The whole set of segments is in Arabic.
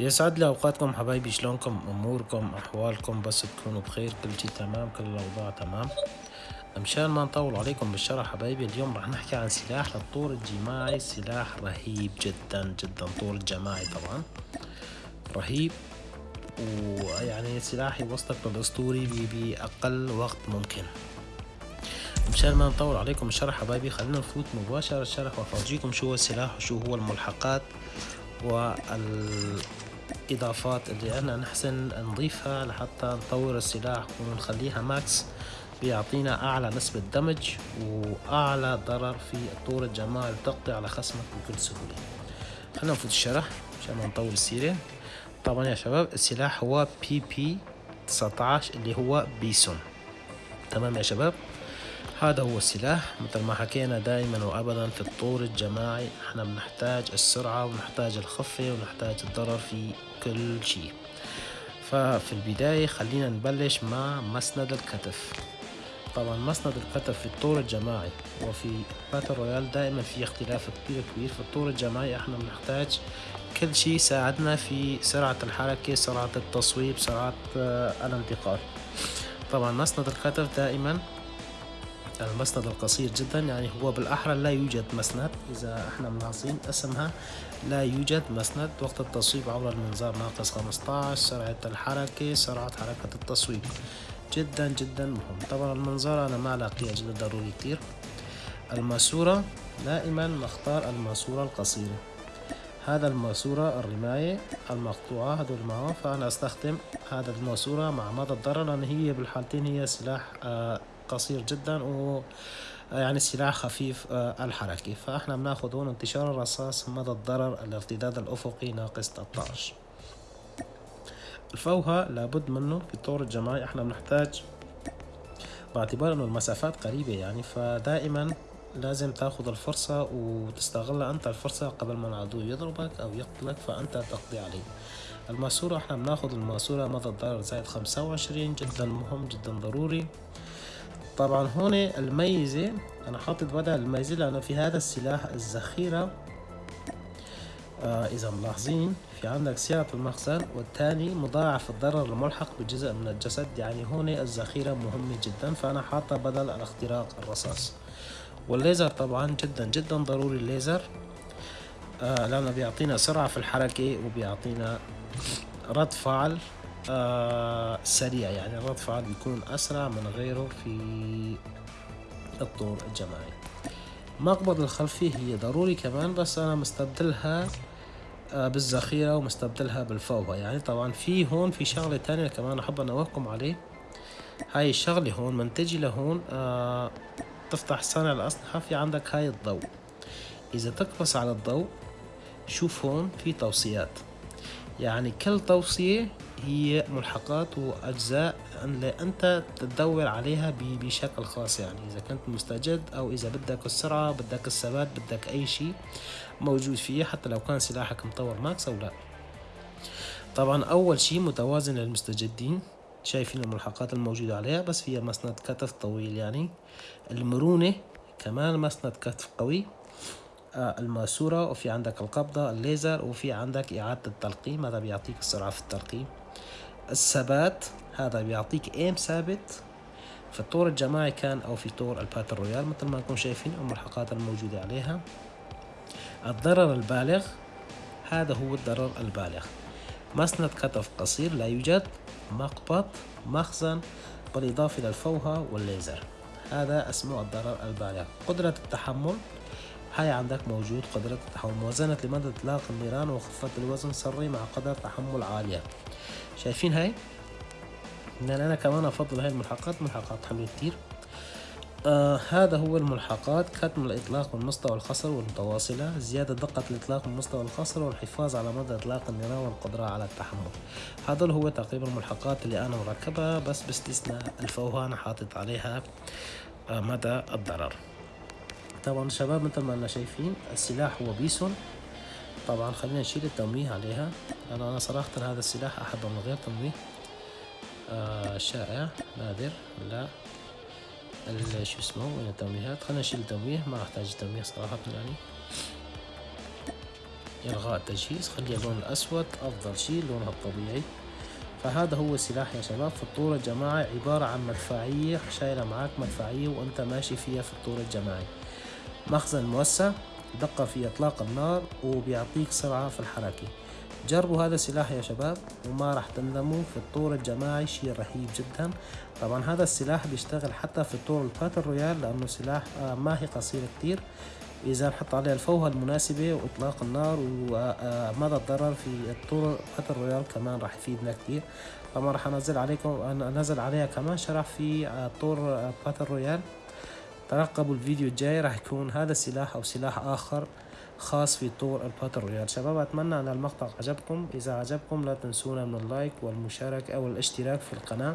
يسعد لي أوقاتكم حبايبي شلونكم؟ أموركم أحوالكم؟ بس تكونوا بخير كل شي تمام كل الأوضاع تمام. مشان ما نطول عليكم بالشرح حبايبي اليوم راح نحكي عن سلاح للطور الجماعي سلاح رهيب جدا جدا طور الجماعي طبعا. رهيب ويعني سلاح يوصلك للاسطوري بأقل وقت ممكن. مشان ما نطول عليكم الشرح حبايبي خلينا نفوت مباشرة الشرح وافرجيكم شو هو السلاح وشو هو الملحقات والإضافات اللي أنا نحسن نضيفها لحتى نطور السلاح ونخليها max بيعطينا أعلى نسبة damage وأعلى ضرر في الطور الجماعي وتقضي على خصمك بكل سهولة. خلينا نفوت الشرح عشان ما نطول السيرة طبعا يا شباب السلاح هو PP 19 اللي هو Bizon. تمام يا شباب؟ هذا هو السلاح. مثل ما حكينا دائما وابدا في الطور الجماعي إحنا بنحتاج السرعة ونحتاج الخفة ونحتاج الضرر في كل شيء. ففي البداية خلينا نبلش مع مسند الكتف. طبعا مسند الكتف في الطور الجماعي وفي باتل رويال دائما في اختلاف كبير كبير. في الطور الجماعي إحنا بنحتاج كل شيء يساعدنا في سرعة الحركة سرعة التصويب سرعة آه، الانتقال. طبعا مسند الكتف دائما المسند القصير جدا يعني هو بالأحرى لا يوجد مسند. إذا إحنا ملاحظين اسمها لا يوجد مسند. وقت التصويب عبر المنظار ناقص 15 سرعة الحركة سرعة حركة التصويب. جدا جدا مهم. طبعا المنظار أنا ما ألاقيها جدا ضروري كتير الماسورة دائما نختار الماسورة القصيرة. هذا الماسورة الرماية المقطوعة هدول معه فأنا أستخدم هذا الماسورة مع مدى الضرر لأن هي بالحالتين هي سلاح آه قصير جدا و يعني سلاح خفيف آه، الحركة فإحنا بناخذ هون انتشار الرصاص مدى الضرر الارتداد الأفقي ناقص 13 الفوهة لابد منه في طور الجماعي إحنا بنحتاج باعتبار إنه المسافات قريبة يعني فدائما لازم تاخذ الفرصة وتستغل أنت الفرصة قبل ما العدو يضربك أو يقتلك فأنت تقضي عليه. الماسورة إحنا بناخذ الماسورة مدى الضرر زائد خمسة وعشرين جدا مهم جدا ضروري. طبعا هون الميزة أنا حاطط بدل الميزة لأنه في هذا السلاح الذخيرة. آه إذا ملاحظين في عندك سعة المخزن والثاني مضاعف الضرر الملحق بجزء من الجسد. يعني هون الذخيرة مهمة جدا فأنا حاطة بدل الاختراق الرصاص. والليزر طبعا جدا جدا ضروري الليزر. آه لأنه بيعطينا سرعة في الحركة وبيعطينا رد فعل. آه سريع يعني رد فعل بيكون أسرع من غيره في الطور الجماعي. مقبض الخلفي هي ضروري كمان بس أنا مستبدلها آه بالذخيرة ومستبدلها بالفوهة يعني طبعا في هون في شغلة تانية كمان أحب أنوهكم عليه. هاي الشغلة هون من تجي لهون آه تفتح صانع الأسلحة في عندك هاي الضوء. إذا تقبس على الضوء شوف هون في توصيات. يعني كل توصية هي ملحقات وأجزاء اللي أنت تدور عليها بشكل خاص يعني. إذا كنت مستجد أو إذا بدك السرعة بدك الثبات بدك أي شيء موجود فيه حتى لو كان سلاحك مطور ماكس أو لا. طبعا أول شيء متوازن للمستجدين شايفين الملحقات الموجودة عليها بس فيها مسند كتف طويل يعني. المرونة كمان مسند كتف قوي. الماسورة وفي عندك القبضة الليزر وفي عندك إعادة التلقيم. هذا بيعطيك السرعة في التلقيم. الثبات هذا بيعطيك aim ثابت. في الطور الجماعي كان أو في طور ال battle royale مثل ما انكم شايفين الملحقات الموجودة عليها. الضرر البالغ هذا هو الضرر البالغ. مسند كتف قصير لا يوجد. مقبض مخزن بالإضافة إلى الفوهة والليزر. هذا اسمه الضرر البالغ. قدرة التحمل هاي عندك موجود قدرة التحمل موازنة لمدى إطلاق النيران وخفة الوزن سري مع قدرة تحمل عالية. شايفين هاي؟ لأن أنا كمان أفضل هاي الملحقات ملحقات حمل كتير. آه هذا هو الملحقات كتم الإطلاق من مستوى الخصر والمتواصلة زيادة دقة الإطلاق من مستوى الخصر والحفاظ على مدى إطلاق النيران والقدرة على التحمل. هذا هو تقريبا الملحقات اللي أنا مركبها بس باستثناء الفوهة أنا حاطط عليها آه مدى الضرر. طبعا شباب مثل ما إحنا شايفين السلاح هو بيسون طبعا خلينا نشيل التمويه عليها. أنا أنا صراحة هذا السلاح أحبه من غير تمويه آه شائع نادر. لا. شو اسمه؟ وين التمويهات خلينا نشيل التمويه ما أحتاج التمويه صراحة يعني. إلغاء التجهيز. خلي اللون الأسود. أفضل شيء لونها الطبيعي. فهذا هو السلاح يا شباب. فالطور الجماعي عبارة عن مدفعية شايلة معاك مدفعية وأنت ماشي فيها في الطور الجماعي مخزن موسع دقة في إطلاق النار وبيعطيك سرعة في الحركة. جربوا هذا السلاح يا شباب وما راح تندموا في الطور الجماعي شيء رهيب جدا. طبعا هذا السلاح بيشتغل حتى في الطور ال battle royale لأنه سلاح آه، ما هي قصير كتير. إذا نحط عليه الفوهة المناسبة وإطلاق النار ومدى الضرر في الطور battle royale كمان راح يفيدنا كتير. طبعا راح أنزل عليكم أنزل عليها كمان شرح في آه، طور battle royale. ترقبوا الفيديو الجاي راح يكون هذا السلاح أو سلاح آخر خاص في طور ال battle royale. شباب أتمنى أن المقطع عجبكم. إذا عجبكم لا تنسونا من ال like والمشاركة أو الاشتراك في القناة.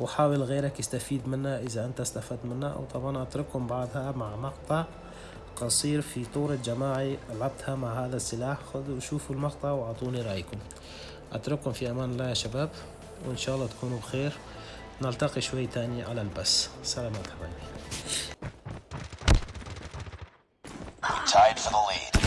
وحاول غيرك يستفيد منها إذا أنت استفدت منها وطبعا أترككم بعدها مع مقطع قصير في طور الجماعي لعبتها مع هذا السلاح. خذوا وشوفوا المقطع وأعطوني رأيكم. أترككم في أمان الله يا شباب. وإن شاء الله تكونوا بخير. نلتقي شوي تاني على البث سلامات حبايبي tied for the lead.